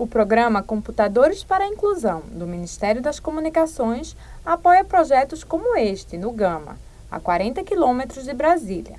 O programa Computadores para a Inclusão, do Ministério das Comunicações, apoia projetos como este, no Gama, a 40 quilômetros de Brasília.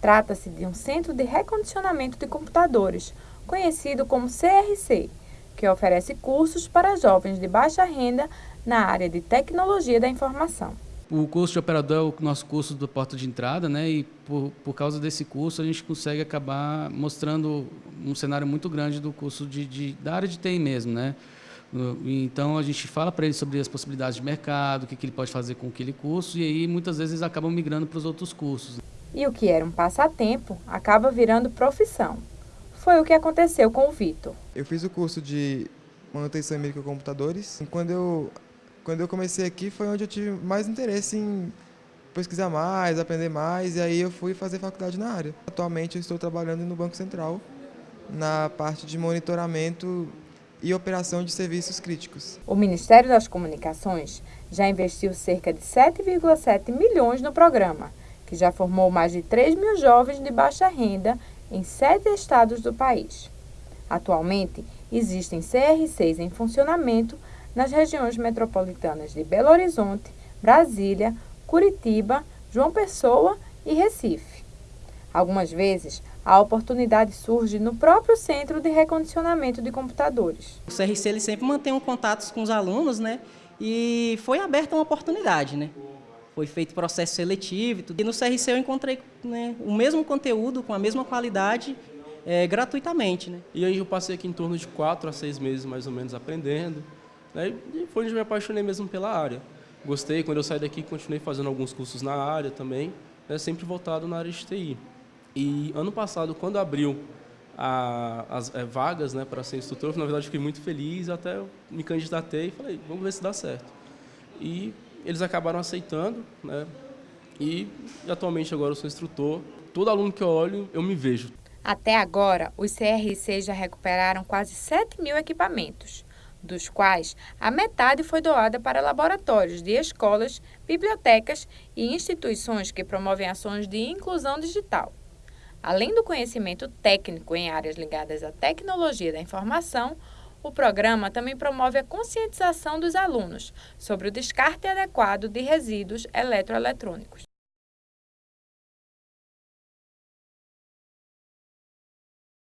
Trata-se de um centro de recondicionamento de computadores, conhecido como CRC, que oferece cursos para jovens de baixa renda na área de tecnologia da informação. O curso de operador é o nosso curso do porta de entrada, né? E por, por causa desse curso a gente consegue acabar mostrando um cenário muito grande do curso de, de da área de TI mesmo, né? Então a gente fala para ele sobre as possibilidades de mercado, o que, que ele pode fazer com aquele curso e aí muitas vezes eles acabam migrando para os outros cursos. E o que era um passatempo acaba virando profissão. Foi o que aconteceu com o Vitor. Eu fiz o curso de manutenção em microcomputadores. Quando eu quando eu comecei aqui foi onde eu tive mais interesse em pesquisar mais, aprender mais, e aí eu fui fazer faculdade na área. Atualmente eu estou trabalhando no Banco Central, na parte de monitoramento e operação de serviços críticos. O Ministério das Comunicações já investiu cerca de 7,7 milhões no programa, que já formou mais de 3 mil jovens de baixa renda em sete estados do país. Atualmente, existem CR6 em funcionamento nas regiões metropolitanas de Belo Horizonte, Brasília, Curitiba, João Pessoa e Recife. Algumas vezes, a oportunidade surge no próprio centro de recondicionamento de computadores. O CRC ele sempre mantém um contato com os alunos, né? E foi aberta uma oportunidade, né? Foi feito processo seletivo e tudo. E no CRC eu encontrei né, o mesmo conteúdo, com a mesma qualidade, é, gratuitamente, né? E aí eu passei aqui em torno de quatro a seis meses, mais ou menos, aprendendo. Né? E foi onde me apaixonei mesmo pela área. Gostei, quando eu saí daqui, continuei fazendo alguns cursos na área também, né? sempre voltado na área de TI. E ano passado, quando abriu a, as é, vagas né, para ser instrutor, na verdade fiquei muito feliz, até me candidatei e falei, vamos ver se dá certo. E eles acabaram aceitando, né? E atualmente agora eu sou instrutor. Todo aluno que eu olho, eu me vejo. Até agora, os CRC já recuperaram quase 7 mil equipamentos dos quais a metade foi doada para laboratórios de escolas, bibliotecas e instituições que promovem ações de inclusão digital. Além do conhecimento técnico em áreas ligadas à tecnologia da informação, o programa também promove a conscientização dos alunos sobre o descarte adequado de resíduos eletroeletrônicos.